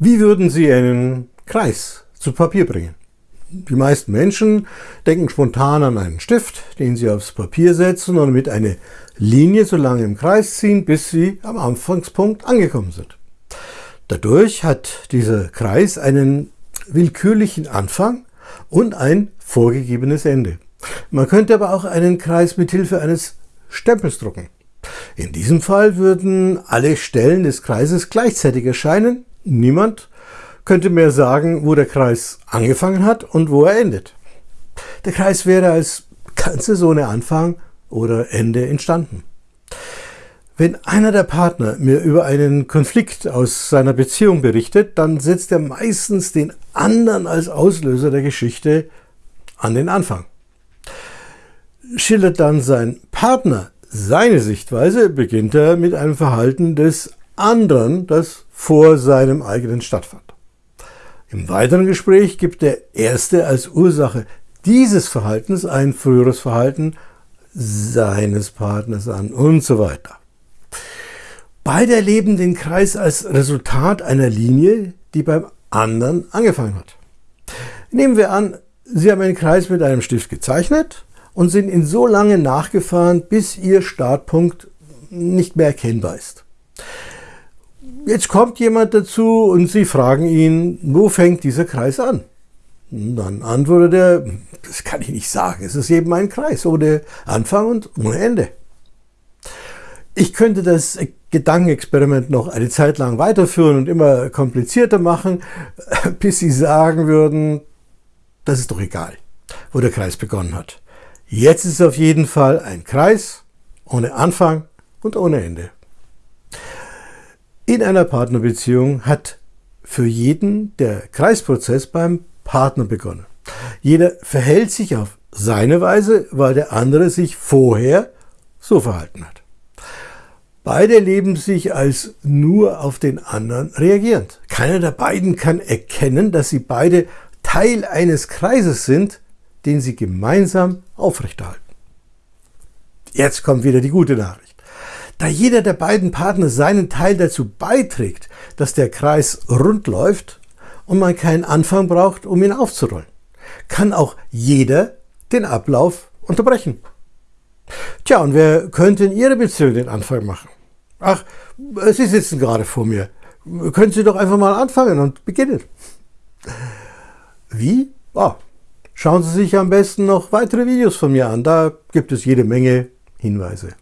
Wie würden Sie einen Kreis zu Papier bringen? Die meisten Menschen denken spontan an einen Stift, den sie aufs Papier setzen und mit einer Linie so lange im Kreis ziehen, bis sie am Anfangspunkt angekommen sind. Dadurch hat dieser Kreis einen willkürlichen Anfang und ein vorgegebenes Ende. Man könnte aber auch einen Kreis mit Hilfe eines Stempels drucken. In diesem Fall würden alle Stellen des Kreises gleichzeitig erscheinen. Niemand könnte mehr sagen, wo der Kreis angefangen hat und wo er endet. Der Kreis wäre als ganze so ohne Anfang oder Ende entstanden. Wenn einer der Partner mir über einen Konflikt aus seiner Beziehung berichtet, dann setzt er meistens den anderen als Auslöser der Geschichte an den Anfang. Schildert dann sein Partner seine Sichtweise, beginnt er mit einem Verhalten des anderen, das vor seinem eigenen stattfand. Im weiteren Gespräch gibt der Erste als Ursache dieses Verhaltens ein früheres Verhalten seines Partners an und so weiter. Beide erleben den Kreis als Resultat einer Linie, die beim anderen angefangen hat. Nehmen wir an, Sie haben einen Kreis mit einem Stift gezeichnet und sind ihn so lange nachgefahren, bis Ihr Startpunkt nicht mehr erkennbar ist. Jetzt kommt jemand dazu und Sie fragen ihn, wo fängt dieser Kreis an? Und dann antwortet er, das kann ich nicht sagen, es ist eben ein Kreis ohne Anfang und ohne Ende. Ich könnte das Gedankenexperiment noch eine Zeit lang weiterführen und immer komplizierter machen, bis Sie sagen würden, das ist doch egal, wo der Kreis begonnen hat. Jetzt ist es auf jeden Fall ein Kreis ohne Anfang und ohne Ende. In einer Partnerbeziehung hat für jeden der Kreisprozess beim Partner begonnen. Jeder verhält sich auf seine Weise, weil der andere sich vorher so verhalten hat. Beide leben sich als nur auf den anderen reagierend. Keiner der beiden kann erkennen, dass sie beide Teil eines Kreises sind, den sie gemeinsam aufrechterhalten. Jetzt kommt wieder die gute Nachricht. Da jeder der beiden Partner seinen Teil dazu beiträgt, dass der Kreis rund läuft und man keinen Anfang braucht, um ihn aufzurollen, kann auch jeder den Ablauf unterbrechen. Tja, und wer könnte in Ihrer Beziehung den Anfang machen? Ach, Sie sitzen gerade vor mir. Können Sie doch einfach mal anfangen und beginnen. Wie? Ah, schauen Sie sich am besten noch weitere Videos von mir an. Da gibt es jede Menge Hinweise.